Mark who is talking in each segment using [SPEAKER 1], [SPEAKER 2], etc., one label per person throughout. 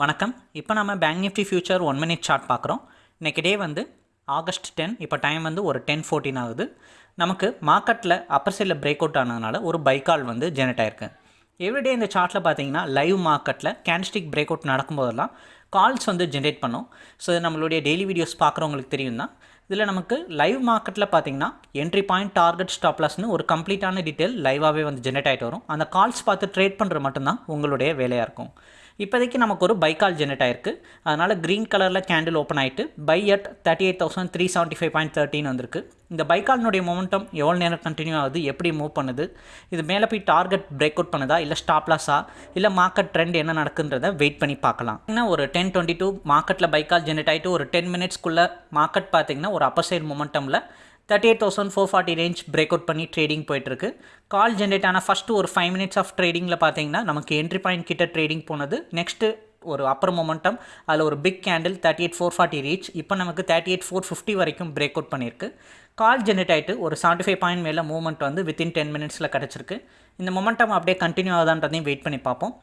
[SPEAKER 1] வணக்கம். இப்போ நம்ம bank Nifty future one minute chart பார்க்குறோம். இன்றைக்கி டே வந்து ஆகஸ்ட் டென் இப்போ டைம் வந்து ஒரு டென் ஃபோர்டீன் ஆகுது. நமக்கு மார்க்கெட்டில் அப்பர் சைடில் பிரேக் அவுட் ஆனதுனால ஒரு பைக்கால் வந்து ஜெனரேட் ஆயிருக்கு. எவ்ரிடே இந்த சார்ட்டில் பார்த்தீங்கன்னா லைவ் மார்க்கெட்டில் கேண்டிஸ்டிக் பிரேக் அவுட் நடக்கும்போதெல்லாம் கால்ஸ் வந்து ஜென்ரேட் பண்ணோம். ஸோ இது நம்மளுடைய டெய்லி வீடியோஸ் பார்க்குறவங்களுக்கு தெரியும் தான் இதில் நமக்கு லைவ் மார்க்கெட்டில் பார்த்தீங்கன்னா என்ட்ரி பாயிண்ட் டார்கெட் ஸ்டாப்லாஸ்னு ஒரு கம்ப்ளீட்டான டீட்டெயில் லைவாகவே வந்து ஜென்ரேட் ஆகிட்டு வரும். அந்த கால்ஸ் பார்த்து ட்ரேட் பண்ணுறது மட்டும்தான் உங்களுடைய வேலையாக இருக்கும். இப்போதைக்கு நமக்கு ஒரு பை கால் ஜென்ரேட் ஆயிருக்கு. அதனால் க்ரீன் கலரில் கேண்டில் ஓப்பன் ஆகிட்டு buy at thirty eight thousand three seventy five point thirteen வந்திருக்கு. இந்த பைக்காலினுடைய மொமெண்டம் எவ்வளோ நேரம் கண்டினியூ ஆகுது எப்படி மூவ் பண்ணுது இது மேலே போய் டார்கெட் பிரேக் அவுட் பண்ணுதா இல்லை ஸ்டாப்லாஸா இல்லை மார்க்கெட் ட்ரெண்ட் என்ன நடக்குன்றதை வெயிட் பண்ணி பார்க்கலாம். ஏன்னா ஒரு டென் டுவெண்ட்டி டூ மார்க்கெட்டில் பைக்கால் ஜென்ரேட் ஆகிட்டு ஒரு டென் மினிட்ஸ்க்குள்ளே மார்க்கெட் பார்த்தீங்கன்னா ஒரு upper side மொமெண்டமில் thirty eight thousand four forty range break out பண்ணி ட்ரேடிங் போயிட்டுருக்கு. கால் ஜென்ரேட் ஆன ஃபஸ்ட்டு ஒரு ஃபைவ் மினிட்ஸ் ஆஃப் ட்ரேடிங்கில் பார்த்தீங்கன்னா நமக்கு என்ட்ரி பாயிண்ட் கிட்ட ட்ரேடிங் போனது. நெக்ஸ்ட்டு ஒரு அப்பர் மொமெண்டம் அதில் ஒரு big candle thirty eight four forty reach இப்போ நமக்கு தேர்ட்டி எயிட் ஃபோர் ஃபிஃப்டி வரைக்கும் பிரேக் அவுட் பண்ணியிருக்கு. கால் ஜென்ரேட் ஆகிட்டு ஒரு செவன்ட்டி ஃபைவ் பாயிண்ட் மேலே மூவ்மெண்ட் வந்து வித்தின் டென் மினிட்ஸில் கிடச்சிருக்கு. இந்த மொமெண்டம் அப்படியே கண்டினியூ ஆகுதான்றதையும் வெயிட் பண்ணி பார்ப்போம்.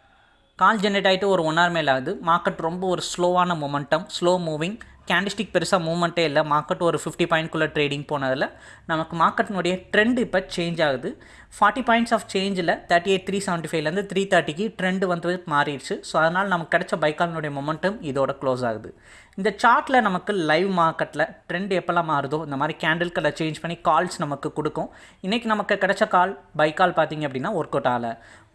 [SPEAKER 1] கால் ஜென்ரேட் ஆகிட்டு ஒரு ஒன் ஹவர் மேலே ஆகுது. மார்க்கெட் ரொம்ப ஒரு ஸ்லோவான மொமெண்டம் ஸ்லோ மூவிங் கேண்டிஸ்டிக் பெருசாக மூவ்மெண்ட்டே இல்லை. மார்க்கெட் ஒரு ஃபிஃப்டி பாயிண்ட்குள்ளே ட்ரேடிங் போனதில் நமக்கு மார்க்கெட்டினுடைய ட்ரெண்ட் இப்போ சேஞ்ச் ஆகுது. ஃபார்ட்டி பாயிண்ட்ஸ் ஆஃப் சேஞ்சில் தேர்ட்டி எயிட் த்ரீ செவன்ட்டி ஃபைவ்லேருந்து த்ரீ தேர்ட்டிக்கு ட்ரெண்ட் வந்து மாறிடுச்சு. ஸோ அதனால் நமக்கு கிடைச்ச பைக்காலினுடைய மொமெண்டம் இதோட க்ளோஸ் ஆகுது. இந்த சார்ட்டில் நமக்கு லைவ் மார்க்கெட்டில் ட்ரெண்ட் எப்போல்லாம் மாறுதோ இந்த மாதிரி கேண்டில் கலர் சேஞ்ச் பண்ணி கால்ஸ் நமக்கு கொடுக்கும். இன்றைக்கி நமக்கு கிடைச்ச கால் பை கால் பார்த்தீங்க அப்படின்னா ஒர்க் அவுட் ஆகலை.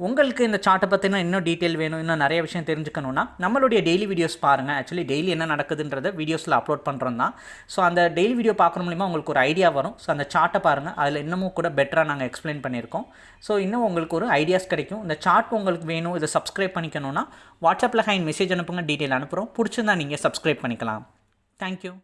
[SPEAKER 1] உங்களுக்கு இந்த சார்ட்டை பற்றின இன்னும் டீட்டெயில் வேணும் இன்னும் நிறைய விஷயம் தெரிஞ்சுக்கணுன்னா நம்மளுடைய டெய்லி வீடியோஸ் பாருங்கள் ஆக்சுவலி டெய்லி என்ன நடக்குதுன்றத வீடியோஸில் அப்லோட் பண்ணுறோம் தான். ஸோ அந்த டெய்லி வீடியோ பார்க்குற மூலிமா உங்களுக்கு ஒரு ஐடியா வரும். ஸோ அந்த சார்ட்டை பாருங்கள் அதில் இன்னமும் கூட பெட்டராக நாங்கள் எக்ஸ்பிளைன் பண்ணியிருக்கோம். ஸோ இன்னும் உங்களுக்கு ஒரு ஐடியாஸ் கிடைக்கும். இந்த சார்ட் உங்களுக்கு வேணும் இதை சப்ஸ்கிரைப் பண்ணிக்கணும்னா வாட்ஸ்அப்பில் ஹைன் மெசேஜ் அனுப்புங்க. டீட்டெயில் அனுப்புகிறோம் பிடிச்சிருந்தா நீங்கள் சப்ஸ்கிரைப் பண்ணிக்கலாம். தேங்க்யூ